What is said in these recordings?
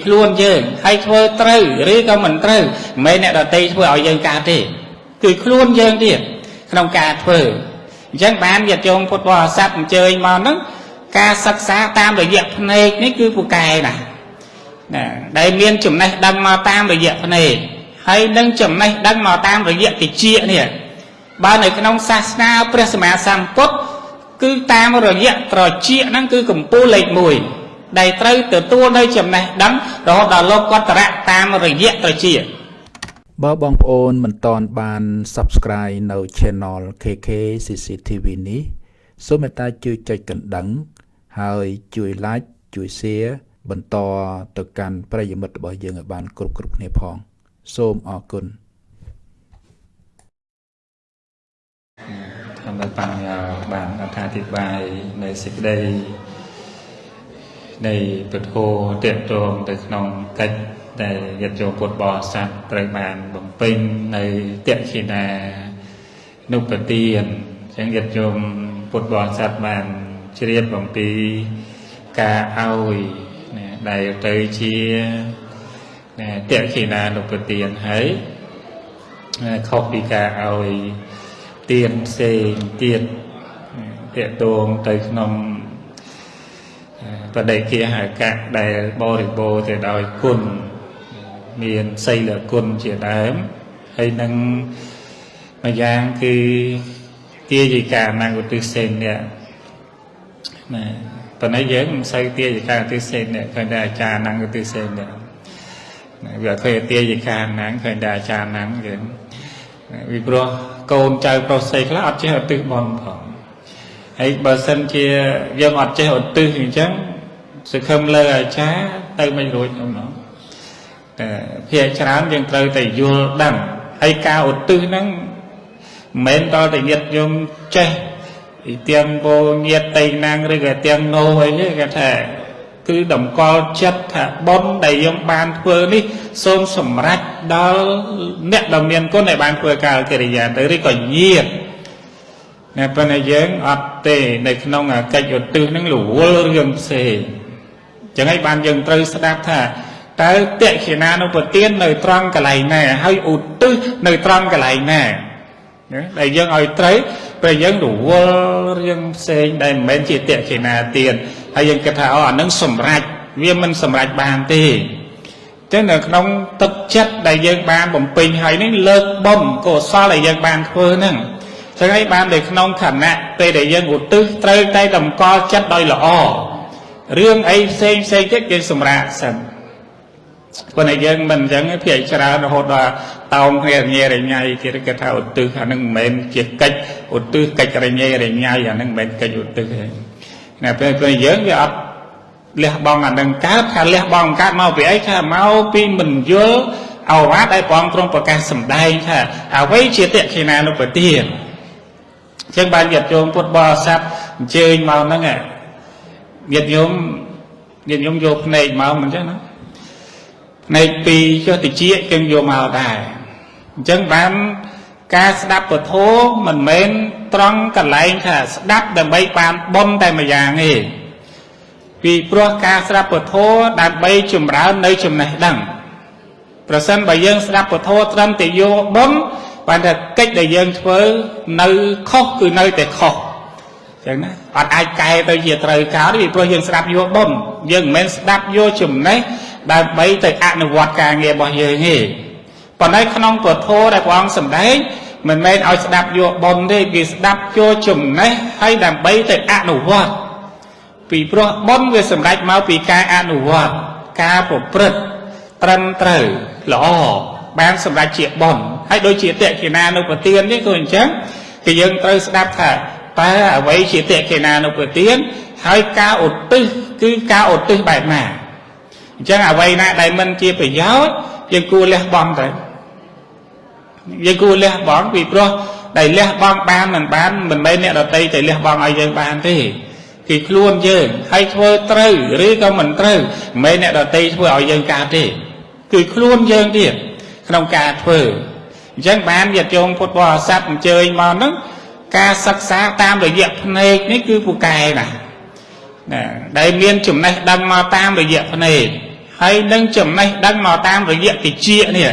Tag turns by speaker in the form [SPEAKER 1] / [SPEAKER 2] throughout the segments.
[SPEAKER 1] ខ្លួនយើងហើយធ្វើត្រូវឬក៏មិនត្រូវមិនមែនអ្នកដតីធ្វើឲ្យយើងកើតទេ គឺខ្លួនយើងទៀតក្នុងការធ្វើអញ្ចឹងបានញាតិញោមពុទ្ធបរិស័ទអញ្ជើញមកហ្នឹងការសិក្សាតាមរយៈភ្នែកនេះគឺពូកែណាណាដែលមានចំណេះដឹងមកតាមរយៈភ្នែកហើយនឹងចំណេះដឹងមកតាមរយៈតិចនេះបើនៅក្នុងសាសនាព្រះសម្មាសម្ពុទ្ធគឺតាមរយៈត្រចៀកហ្នឹងគឺកម្ពូលលេខ1 ដែលត្រូវទទួលនៅចំណេះដឹងរហូតដល់លោកកតរៈតាមរយៈត្រចៀក
[SPEAKER 2] បើបងប្អូនមិនតន់បាន Subscribe នៅ Channel KK CCTV នេះសូមមេត្តាជួយចុចកណ្ដឹង ហើយជួយ Like ជួយ Share បន្តទៅកាន់ប្រិយមិត្តរបស់យើងឲ្យបានគ្រប់គ្រប់គ្នាផង សូមអរគុណ
[SPEAKER 3] ធម្មបញ្ញោបានអត្ថាធិប្បាយនៃសេចក្តី នៃពធតេតងទៅក្នុងកិច្ចដែលយត្តយោពុទ្ធបរិស័ទត្រូវបានបំពេញនៅតេខេណានុបទានអញ្ចឹងយត្តយោពុទ្ធបរិស័ទបានជ្រាបអំពីការឲ្យដែលទៅជាតេខេណានុបទានហើយខុសពីការឲ្យទៀនផ្សេងទៀតតេតងទៅក្នុង បដិគាហកៈដែលបរិបូរទៅដោយគុណមានសីលគុណជាដើមហើយនឹងមួយយ៉ាងគឺទាយិកាអនឧទ្ទិសេននេះណាប៉ុន្តែយើងមិនសូវទាយិកាឧទ្ទិសេននេះឃើញតែអាចារ្យអនឧទ្ទិសេននេះវាឃើញទាយិកាណាំងឃើញតែអាចារ្យណាំងយើងពីព្រោះកូនចៅប្រុសស្រីខ្លះអត់ចេះឧទ្ទិសបន់ផងហើយបើសិនជាយើងអត់ចេះឧទ្ទិសអញ្ចឹង សង្ឃឹមលើអាចារ្យទៅមិនរួចនោះណោះតែភាកច្រើនយើងត្រូវតែយល់ដឹងហើយការឧទ្ទិសហ្នឹងមិនមែនដល់តែញាតញោមចេះពីទាំងបោញាតតៃណាងឬក៏ទាំងណូអីទេគេថាគឺតម្កល់ចិត្តថាបុណ្យដែលយើងបានធ្វើនេះសូមសម្រេចដល់អ្នកដ៏មានគុណដែលបានធ្វើការកិរិយាទៅឬក៏ញាតតែប៉ុន្តែយើងអត់ទេនៅក្នុងកិច្ចឧទ្ទិសនឹងរវល់រឿងផ្សេង ចឹងហើយបានយើងត្រូវស្ដាប់ថាតើតេខេណានុពទាននៅត្រង់កន្លែងណាហើយឧទ្ទិសនៅត្រង់កន្លែងណាដែលយើងឲ្យត្រូវពេលយើងរវល់រឿងផ្សេងដែលមិនមែនជាតេខេណាទានហើយយើងគិតថាអូអានឹងសម្រេចវាមិនសម្រេចបានទេចឹងនៅក្នុងទឹកចិត្តដែលយើងបានបំពេញហើយនេះលើកបំកុសលដែលយើងបានធ្វើហ្នឹងចឹងហើយបាននៅក្នុងខណៈពេលដែលយើងឧទ្ទិសត្រូវតែតម្កល់ចិត្តដោយល្អ រឿងអីផ្សេងផ្សេងទៀតយើងសម្រាប់សិនប៉ុន្តែយើងមិនអញ្ចឹងភាគច្រើនរហូតដល់តោងគ្នារញ៉េរញ៉ៃទៀតគេថាឧទ្ទិសអានឹងមិនមែនជាកិច្ចឧទ្ទិសកិច្ចរញ៉េរញ៉ៃអានឹងមិនមែនកិច្ចឧទ្ទិសទេណាពេលពេលយើងវាអត់លះបង់អានឹងកើតថាលះបង់កើតមកពីអីថាមកពីមិនយល់អវ៉ាដែលព្រះអង្គទ្រង់ប្រកាសសម្ដែងថាអ្វីជាតេខេណានុបទានអញ្ចឹងបានញាតិញោមពុទ្ធបរិស័ទអញ្ជើញមកហ្នឹង ញាតិញោមញាតិញោមយកភ្នែកមកមិនចឹងណាភ្នែកពីរចុះតិចចឹងយកមកដែរអញ្ចឹងបានការស្ដាប់ពធមិនមែនត្រង់កន្លែងថាស្ដាប់ដើម្បីបានបុណ្យតែម្យ៉ាងទេពីព្រោះការស្ដាប់ពធដើម្បីចម្រើននៅចំណេះដឹងប្រសិនបើយើងស្ដាប់ពធត្រឹមតែយកបុណ្យបានថាកិច្ចដែលយើងធ្វើនៅខុសគឺនៅតែខុស ចឹងណាអត់អាចកែទៅជាត្រូវការទេពីព្រោះយើងស្ដាប់យកបុណ្យយើងមិនមែនស្ដាប់យកចំណេះដើម្បីទៅអនុវត្តការងាររបស់យើងទេប៉ុន្តែក្នុងពធដែលព្រះអង្គសម្ដែងមិនមែនឲ្យស្ដាប់យកប៉ុនទេគេស្ដាប់ចូលចំណេះហើយដើម្បីទៅអនុវត្តពីព្រោះប៉ុនវាសម្រេចមកពីការអនុវត្តការប្រព្រឹត្តត្រឹមត្រូវល្អបានសម្រេចជាប៉ុនហើយដូចជាតេកិណានុពទាននេះក៏អញ្ចឹងគឺយើងត្រូវស្ដាប់ថា តើអ្វីជាតេកិណានុពទានហើយការឧទ្ទិសគឺការឧទ្ទិសបែបណាអញ្ចឹងអ្វីណាដែលមិនជាប្រយោជន៍យើងគួរលះបង់ទៅយើងគួរលះបង់ពីព្រោះដែលលះបង់បានមិនបានមិនមែនអ្នកដតីតែលះបង់ឲ្យយើងបានទេគឺខ្លួនយើងហើយធ្វើត្រូវឬក៏មិនត្រូវមិនមែនអ្នកដតីធ្វើឲ្យយើងកើតទេគឺខ្លួនយើងទៀតក្នុងការធ្វើអញ្ចឹងបានញាតិញោមពុទ្ធបរិស័ទអញ្ជើញមកហ្នឹង ការសិក្សាតាមរយៈភ្នែកនេះគឺពូកែណាណាដែលមានចំណេះដឹងមកតាមរយៈភ្នែកហហើយនឹងចំណេះដឹងមកតាមរយៈតិចនេះ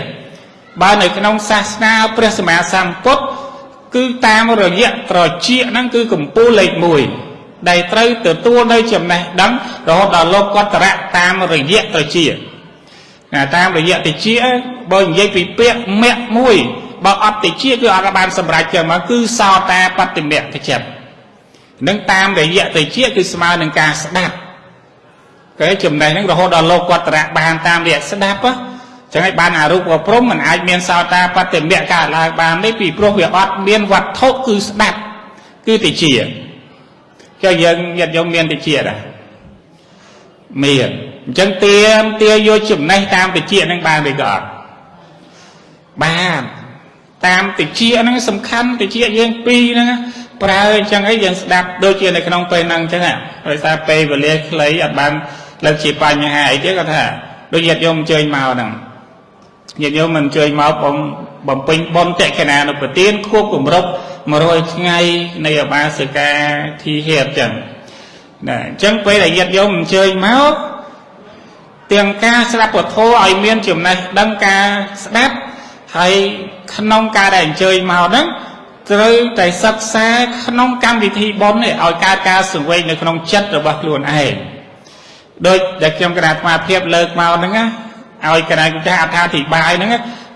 [SPEAKER 3] បើនៅក្នុងសាសនាព្រះសម្មាសម្ពុទ្ធគឺតាមរយៈត្រចៀកហ្នឹងគឺកម្ពូលលេខ1ដែលត្រូវទទួលនៅចំណេះដឹងរហូតដល់លោកកតរៈតាមរយៈត្រចៀកណាតាមរយៈតិចបើនិយាយពីពាក្យមគ្គមួយ បើអត់តិចគឺអត់បានសម្រេចចឹងមកគឺសោតាបតិមគ្គចិត្តនឹងតាមរយៈតិចគឺស្មើនឹងការស្ដាប់គេចំណេះហ្នឹងរហូតដល់លោកកតរៈបានតាមរយៈស្ដាប់ចឹងហើយបានអារូបព្រំមិនអាចមានសោតាបតិមគ្គកើតឡើងបានទេពីព្រោះវាអត់មានវត្ថុគឺស្ដាប់គឺតិចចុះយើងញាតិញោមមានតិចដែរមានអញ្ចឹងទៀមទាយកចំណេះតាមតិចហ្នឹងបានឬក៏អត់បាន តាមតិចហ្នឹងសំខាន់តិចយើងពីរហ្នឹងប្រើអញ្ចឹងអីយើងស្ដាប់ដូចជានៅក្នុងពេលហ្នឹងអញ្ចឹងដោយសារពេលវេលាខ្លីអត់បានលើកជាបញ្ហាអីទេគាត់ថាដូចញាតិញោមអញ្ជើញមកហ្នឹងញាតិញោមមិនអញ្ជើញមកបងបំពេញបុណ្យតេកណានុប្រទានខួបគម្រប់100ថ្ងៃនៃអបាសិកាធីហេតុចឹងណាអញ្ចឹងពេលដែលញាតិញោមអញ្ជើញមកទាំងការស្ដាប់ពធឲ្យមានចំណេះដឹងការស្ដាប់ ហើយក្នុងការដែលអញ្ជើញមកហ្នឹងត្រូវតែសិក្សាក្នុងកម្មវិធីបុណ្យនេះឲ្យកើតការសង្វេគនៅក្នុងចិត្តរបស់ខ្លួនឯងដូចដែលខ្ញុំគណៈអាត្មាភាពលើកមកហ្នឹងណាឲ្យគណៈចាស់អត្ថាធិប្បាយហ្នឹង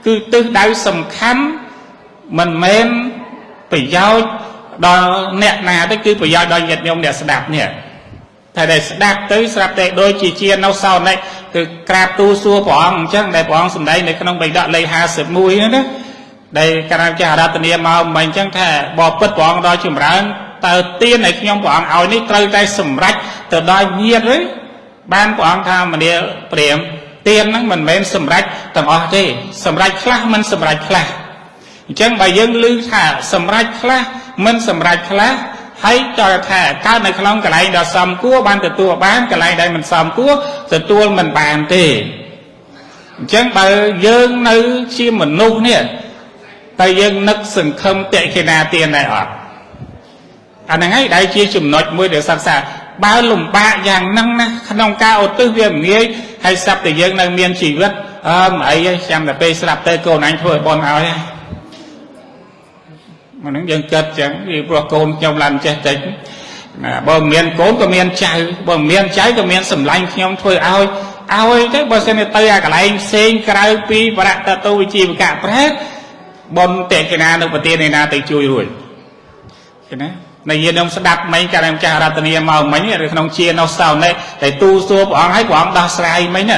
[SPEAKER 3] គឺទិសដៅសំខាន់មិនមែនប្រយោជន៍ដល់អ្នកណាទេគឺប្រយោជន៍ដល់ញាតិញោមអ្នកស្ដាប់នេះ តែដែលស្ដាប់ទៅស្រាប់តែដូចជាជានៅសោនិកគឺក្រាបទូសួរព្រះអង្គអញ្ចឹងដែលព្រះអង្គសម្ដែងនៅក្នុងបិដកលេខ51ហ្នឹងណាដែលកាលចាស់រតនាមកមិនអញ្ចឹងថាបបពិតព្រះអង្គដល់ចម្រើនតើទានឲ្យខ្ញុំព្រះអង្គឲ្យនេះត្រូវតែសម្រេចទៅដល់ញាតិឬបានព្រះអង្គថាមនាព្រាមទានហ្នឹងមិនមែនសម្រេចទាំងអស់ទេសម្រេចខ្លះមិនសម្រេចខ្លះអញ្ចឹងបើយើងឮថាសម្រេចខ្លះមិនសម្រេចខ្លះ ហើយចោលថាកើតនៅក្នុងកន្លែងដ៏សមគួរបានទទួលបានកន្លែងដែលមិនសមគួរទទួលមិនបានទេអញ្ចឹងបើយើងនៅជាមនុស្សនេះតែយើងនឹកសង្ឃឹមតេខេណាទានដែរអត់អាហ្នឹងហើយដែលជាចំណុចមួយដែលសិក្សាបើលំបាកយ៉ាងហ្នឹងណាក្នុងការឧទ្ទិសវាងាយហើយស្រាប់តែយើងនៅមានជីវិតអើមិនអីទេចាំតែពេលស្លាប់ទៅកូនអញធ្វើឲ្យបន់ឲ្យហ្នឹង ហ្នឹងយើងគិតចឹងពីព្រោះកូនខ្ញុំឡើងចេះតិចណាបើមានកូនក៏មានចៅបើមានចៅក៏មានសម្លាញ់ខ្ញុំធ្វើឲ្យឲ្យទៅបើសិនទៅអាកន្លែងផ្សេងក្រៅពីបរតតោវិជាវកៈប្រែតបុណ្យតេកណានៅប្រទេសណាទៅជួយរួចឃើញណានៃយានខ្ញុំស្ដាប់មិញកាលម្ចាស់រតនាមកមិញឬក្នុងជានៅសោណេតែទូសួរព្រះអង្គឲ្យព្រះអង្គដោះស្រាយមិញ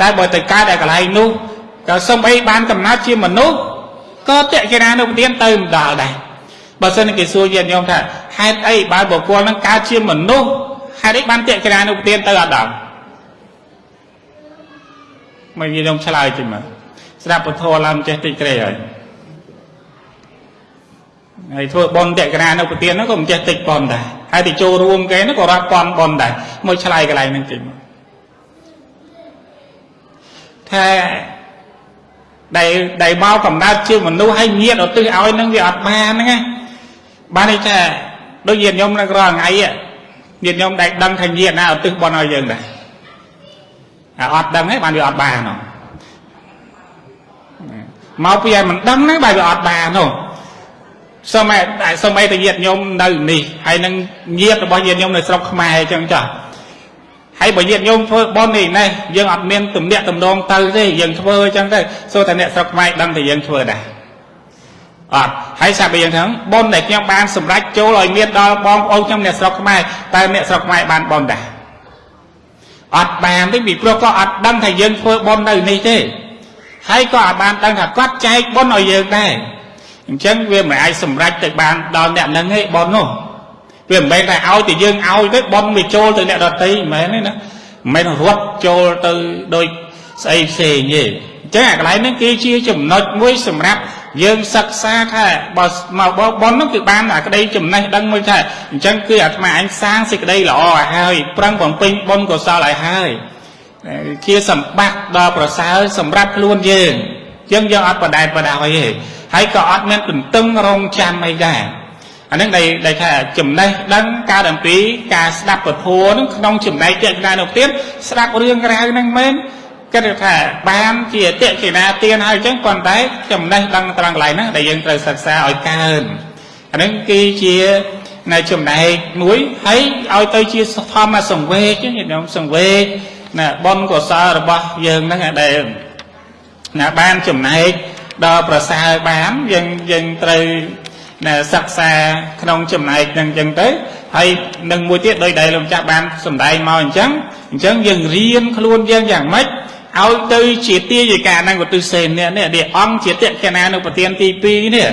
[SPEAKER 3] តែបើទៅកើតតែកន្លែងនោះក៏សំអីបានកំណត់ជាមនុស្ស ក៏តេកណានៅប្រទានទៅម្ដងដែរបើសិនគេសួរយានខ្ញុំថាហេតុអីបើបុគ្គលនឹងកើតជាមនុស្សហេតុអីបានតេកណានៅប្រទានទៅអត់ដល់មកយានខ្ញុំឆ្លើយជិះមកស្ដាប់ពធឡើងចេះតិចក្រេហើយហើយធ្វើបន់តក្រានៅប្រទៀនហ្នឹងក៏មិនចេះតិចបន់ដែរហើយទៅចូលរួមគេហ្នឹងក៏រាប់ពាន់បន់ដែរមកឆ្លៃកន្លែងហ្នឹងចេញមកថា ដែលដែលមកកំណើតជាមនុស្សហើយញាតឧទ្ទិសឲ្យនឹងវាអត់បានហ្នឹងណាបានន័យថាដូចញាតញោមនៅរាល់ថ្ងៃញាតញោមដែលដឹងថាញាតណាឧទ្ទិសបន់ឲ្យយើងដែរអាអត់ដឹងទេបានវាអត់បានហ៎មកពីឲ្យមិនដឹងហ្នឹងបែរវាអត់បានហ៎សូមតែសូមឲ្យតែញាតិញោមនៅនេះហើយនឹងញាតិរបស់ញាតិញោមនៅស្រុកខ្មែរអញ្ចឹងចាស់ ហើយបើញាតិញោមធ្វើបន់នេះណេះយើងអត់មានទំនាក់ទំនងទៅទេយើងធ្វើអញ្ចឹងទៅសូតែអ្នកស្រុកខ្មែរដឹងតែយើងធ្វើដែរអត់ហើយសាប់យ៉ាងហ្នឹងបនដែលខ្ញុំបានសម្រេចចូលឲ្យមានដល់បងប្អូនខ្ញុំអ្នកស្រុកខ្មែរតើអ្នកស្រុកខ្មែរបានបនដែរអត់បានទេពីព្រោះក៏អត់ដឹងថាយើងធ្វើបននៅនេះទេហើយក៏អត់បានដឹងថាគាត់ចែកបនឲ្យយើងដែរអញ្ចឹងវាមិនអាចសម្រេចទៅបានដល់អ្នកនឹងទេបននោះ វាមិនមែនតែឲ្យតែយើងឲ្យទៅបនវាចូលទៅអ្នកដតីមិនមែនទេណាមិនមែនរត់ចូលទៅដូចស្អីផ្សេងទេអញ្ចឹងអាកន្លែងហ្នឹងគឺជាចំណុចមួយសម្រាប់យើងសិក្សាថាបើមកបបននោះគឺបានអាក្តីចំណេះដឹងមួយថាអញ្ចឹងគឺអាត្មាអញសាងសេចក្តីល្អឲ្យហើយប្រឹងបំពេញបុណ្យកុសលឲ្យហើយជាសម្បត្តិដ៏ប្រសើរសម្រាប់ខ្លួនយើងយើងយើងអត់បដែតបដោយទេហើយក៏អត់មានទន្ទឹងរង់ចាំអីដែរ អានឹងដែលដែលថាចំណេះដឹងការអំពីការស្ដាប់ពធនឹងក្នុងចំណែកទៀតណានោះទៀតស្ដាប់រឿងរ៉ាវហ្នឹងមែនគិតថាបានជាតិកិណាទានហើយអញ្ចឹងប៉ុន្តែចំណេះដឹងត្រង់កន្លែងហ្នឹងដែលយើងត្រូវសិក្សាឲ្យកើនអាហ្នឹងគឺជានៅចំណែកមួយហើយឲ្យទៅជាធម្មសង្វេគញាតិញោមសង្វេគណាបុណ្យកុសលរបស់យើងហ្នឹងដែលណាបានចំណែកដល់ប្រសើរបានយើងយើងត្រូវណា សិក្សាក្នុងចំណែកហ្នឹងអញ្ចឹងទៅហើយនឹងមួយទៀតដោយដែលលោកចាស់បានសម្ដែងមកអញ្ចឹងអញ្ចឹងយើងរៀនខ្លួនយើងយ៉ាងម៉េចឲ្យទៅជាទាយកានឹងឧទ្ទិសសេននេះនេះអង្គជាតេកណានៅប្រធានទី2នេះ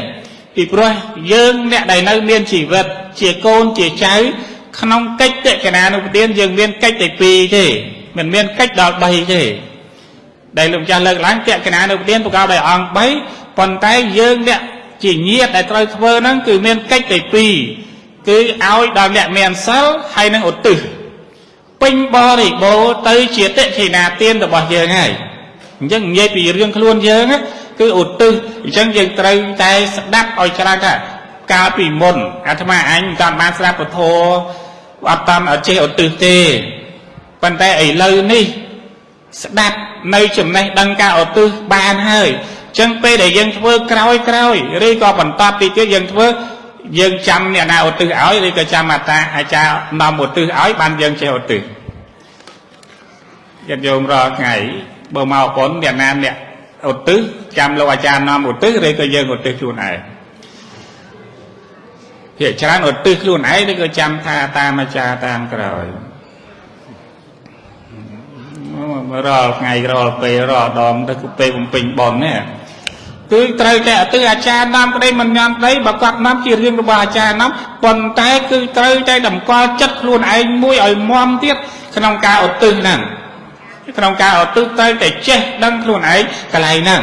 [SPEAKER 3] ពីព្រោះយើងអ្នកដែលនៅមានជីវិតជាកូនជាចៅក្នុងកិច្ចតេកណានុប្រទានយើងមានកិច្ចតែ2ទេមិនមានកិច្ចដល់3ទេដែលលោកចាស់លើកឡើងតេកណានុប្រទានប្រកបដោយអង្គ3ប៉ុន្តែយើងអ្នក ជាញាតដែលត្រូវធ្វើហ្នឹងគឺមានកិច្ចតែ2គឺឲ្យដល់អ្នកមានសិលហើយនឹងឧទ្ទិសពេញបរិបូរទៅជាតិខិណាទានរបស់យើងហើយអញ្ចឹងនិយាយពីរឿងខ្លួនយើងគឺឧទ្ទិសអញ្ចឹងយើងត្រូវតែស្ដាប់ឲ្យច្រើនថាកាលពីមុនអាត្មាអញមិនតាន់បានស្ដាប់ពធអត់តាន់ចេះឧទ្ទិសទេប៉ុន្តែឥឡូវនេះស្ដាប់នៅចំណេះដឹងការឧទ្ទិសបានហើយអញ្ចឹងពេលដែលយើងធ្វើក្រោយក្រោយឬក៏បន្តពីទៀតយើងធ្វើយើងចាំអ្នកណាឧទ្ទិសឲ្យឬក៏ចាំអាតាអាចារ្យនាំឧទ្ទិសឲ្យបានយើងចេះឧទ្ទិសញាតិញោមរាល់ថ្ងៃបើមកប៉ុនអ្នកណាអ្នកឧទ្ទិសចាំលោកអាចារ្យនាំឧទ្ទិសឬក៏យើងឧទ្ទិសខ្លួនឯងភាកច្រើនឧទ្ទិសខ្លួនឯងឬក៏ចាំថាតាមអាចារ្យតាមក្រោយរាល់ថ្ងៃរាល់ពេលរាល់ដងទៅពេលបំពេញបននេះ គឺត្រូវតែអតិអាចារ្យនាំក្តីមិនញ៉ាំក្តីបើគាត់នាំជារឿងរបស់អាចារ្យនាំប៉ុន្តែគឺត្រូវតែតម្កល់ចិត្តខ្លួនឯងមួយឲ្យមមទៀតក្នុងការឧទ្ទិសហ្នឹងក្នុងការឧទ្ទិសត្រូវតែចេះដឹងខ្លួនឯងកន្លែងហ្នឹង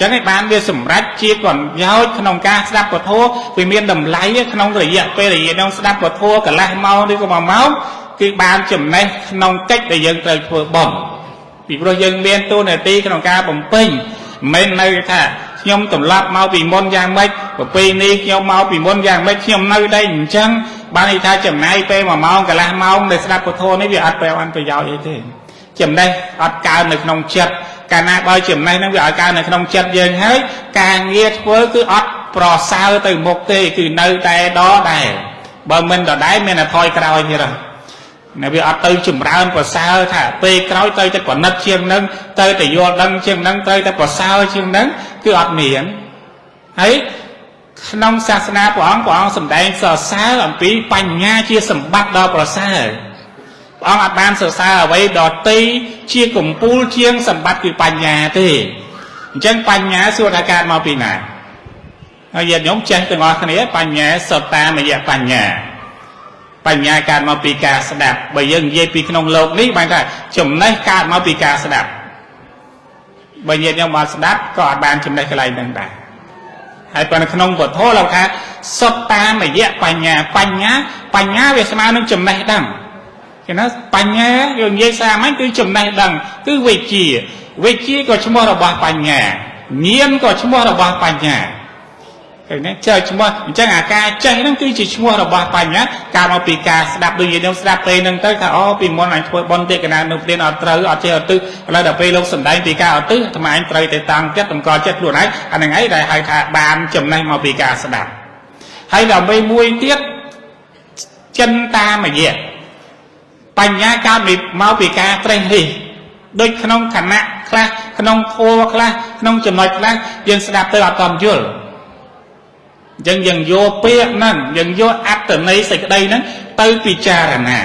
[SPEAKER 3] ចឹងឯបានវាសម្រេចជាប្រយោជន៍ក្នុងការស្ដាប់ពធវាមានតម្លៃក្នុងរយៈពេលរយៈនោះស្ដាប់ពធកន្លះម៉ោងឬក៏1ម៉ោងគឺបានចំណេះក្នុងកិច្ចដែលយើងត្រូវធ្វើបន់ពីព្រោះយើងមានតួនាទីក្នុងការបំពេញមិនមែននៅថា ខ្ញុំត្រឡប់មកពីមុនយ៉ាងម៉េចប្រពៃនេះខ្ញុំមកពីមុនយ៉ាងម៉េចខ្ញុំនៅ đây អញ្ចឹងបានន័យថាចំណាយពេល1ម៉ោងកន្លះម៉ោង để ស្ដាប់ពធនេះវាអត់ប្រយោជន៍ប្រយោជន៍អីទេចំណេះអត់កើនៅក្នុងចិត្តកាលណាបើចំណេះហ្នឹងវាឲ្យកើនៅក្នុងចិត្តយើងហើយការងារធ្វើគឺអត់ប្រសើរទៅមុខទេគឺនៅតែដដែលបើមិនដដែលមានតែថយក្រោយទៀត ណាវាអត់ទៅចម្រើនប្រសើរថាពេលក្រោយទៅតែប្រណិតជាងនឹងទៅតែយល់ដឹងជាងនឹងត្រូវតែប្រសើរជាងនឹងគឺអត់មានហើយក្នុងសាសនាព្រះអង្គព្រះអង្គសម្ដែងសរសើរអំពីបញ្ញាជាសម្បត្តិដ៏ប្រសើរព្រះអង្គអាចបានសរសើរអ្វីដតីជាកំពូលជាងសម្បត្តិគឺបញ្ញាទេអញ្ចឹងបញ្ញាសួរថាកើតមកពីណាហើយញាតិញោមចេះទាំងអស់គ្នាបញ្ញាសតតាមយៈបញ្ញា បញ្ញាកើតមកពីការស្ដាប់បើយើងនិយាយពីក្នុងលោកនេះបានថាចំណេះកើតមកពីការស្ដាប់បើញាតិញោមបានស្ដាប់ក៏អាចបានចំណេះកន្លែងហ្នឹងដែរហើយប៉ុន្តែក្នុងពធលោកថាសុទ្ធតាមរយៈបញ្ញាបញ្ញាបញ្ញាវាស្មើនឹងចំណេះដឹងគេណាបញ្ញាយើងនិយាយសាមញ្ញគឺចំណេះដឹងគឺវិជ្ជាវិជ្ជាក៏ឈ្មោះរបស់បញ្ញាញាណក៏ឈ្មោះរបស់បញ្ញា ឃើញទេចេះឈ្មោះអញ្ចឹងអាការចេះហ្នឹងគឺជាឈ្មោះរបស់បញ្ញាការមកពីការស្ដាប់ដូចយើងស្ដាប់ពេលហ្នឹងទៅថាអូពីមុនអញធ្វើបន់ទេកណានៅព្រានអត់ត្រូវអត់ចេះអត់ទឹះឥឡូវដល់ពេលលោកសំដែងពីការអត់ទឹះអាត្មាអញត្រូវតែតាំងចិត្តតម្កល់ចិត្តខ្លួនឯងអាហ្នឹងឯងដែលហៅថាបានចំណេះមកពីការស្ដាប់ហើយដើម្បីមួយទៀតចិនតាមយៈបញ្ញាកើតមកពីការត្រេះរិះដូចក្នុងខណៈខ្លះក្នុងធัวខ្លះក្នុងចំណុចខ្លះយើងស្ដាប់ទៅអត់តន់យល់ អញ្ចឹងយើងយកពាក្យហ្នឹងយើងយកអត្តន័យសេចក្តីហ្នឹងទៅពិចារណា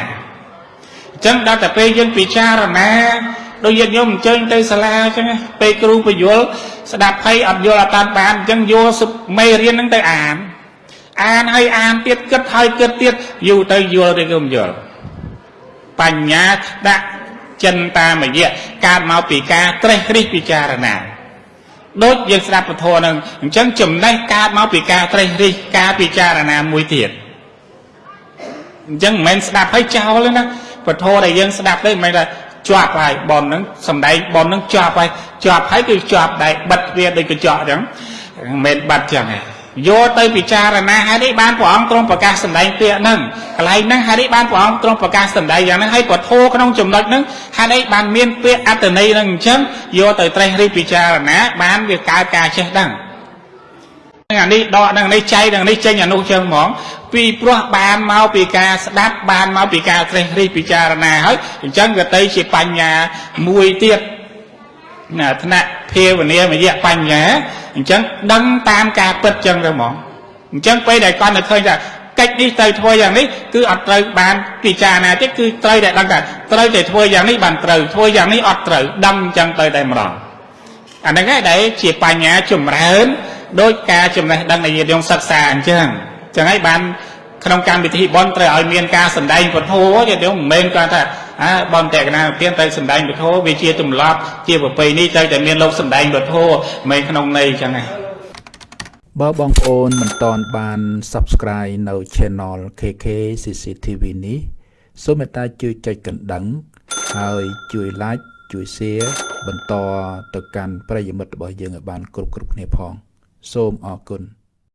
[SPEAKER 3] អញ្ចឹងដល់តែពេលយើងពិចារណាដូចយើងយកអញ្ជើញទៅសាលាអញ្ចឹងពេលគ្រូបញ្យល់ស្ដាប់ហើយអត់យល់អត់តាមបានអញ្ចឹងយកមេរៀនហ្នឹងទៅអាន អានហើយអានទៀតគិតហើយគិតទៀតយូរទៅយល់ឬក៏មិនយល់បញ្ញាដាក់ចិនតាមយៈកើតមកពីការត្រេះរិះពិចារណា ដូចយើងស្ដាប់ពធនឹងអញ្ចឹងចំណេះកើតមកពីការត្រេះរិះការពិចារណាមួយទៀតអញ្ចឹងមិនមែនស្ដាប់ហើយចោលទេណាពធដែលយើងស្ដាប់ទៅមិនមែនថាជាប់ហើយបនហ្នឹងសំដែងបនហ្នឹងជាប់ហើយជាប់ហើយគឺជាប់ដែរបិទវាដូចកញ្ចក់អញ្ចឹងមិនមែនបាត់ចឹងទេ យកទៅពិចារណាហើយនេះបានព្រះអង្គទ្រង់ប្រកាសសម្ដែងពាក្យហ្នឹងកន្លែងហ្នឹងហើយនេះបានព្រះអង្គទ្រង់ប្រកាសសម្ដែងយ៉ាងហ្នឹងហើយក៏ធោក្នុងចំណុចហ្នឹងហើយនេះបានមានពាក្យអត្តន័យហ្នឹងអញ្ចឹងយកទៅត្រេះរិះពិចារណា បានវាកើតការចេះដឹងនឹងអានេះដកនឹងនេះចៃនឹងនេះចេញអានោះចឹងហ្មង ពីព្រោះបានមកពីការស្ដាប់បានមកពីការត្រេះរិះពិចារណាហើយអញ្ចឹងក៏ទៅជាបញ្ញាមួយទៀតណា ថ្នាក់ភាវនាមយៈបញ្ញាអញ្ចឹងដឹងតាមការពិតចឹងទៅហ្មងអញ្ចឹងពេលដែលគាត់នៅឃើញថាកិច្ចនេះត្រូវធ្វើយ៉ាងនេះគឺអត់ត្រូវបានពិចារណាទេគឺត្រូវតែដឹងថាត្រូវតែធ្វើយ៉ាងនេះបានត្រូវធ្វើយ៉ាងនេះអត់ត្រូវដឹងអញ្ចឹងទៅតែម្ដងអាហ្នឹងឯងដែលជាបញ្ញាចម្រើនដោយការចំណេះដឹងនៃញាតិញោមសិក្សាអញ្ចឹងអញ្ចឹងហើយបានក្នុងកម្មវិធីបន់ត្រូវឲ្យមានការសម្ដែងពធញាតិញោមមិនមែនគាត់ថា អើបន់តេកណាទានត្រូវសម្ដែងពធវាជាទម្លាប់ជាប្រពៃនេះត្រូវតែមានលោកសម្ដែងពធមិនក្នុងន័យអញ្ចឹងហ្នឹង
[SPEAKER 2] បើបងប្អូនមិនតន់បាន Subscribe នៅ Channel KK CCTV នេះសូមមេត្តាជួយចុចកណ្ដឹងហើយជួយ Like ជួយ Share បន្តទៅកាន់ប្រិយមិត្តរបស់យើងឲ្យបានគ្រប់គ្រប់គ្នាផង សូមអរគុណ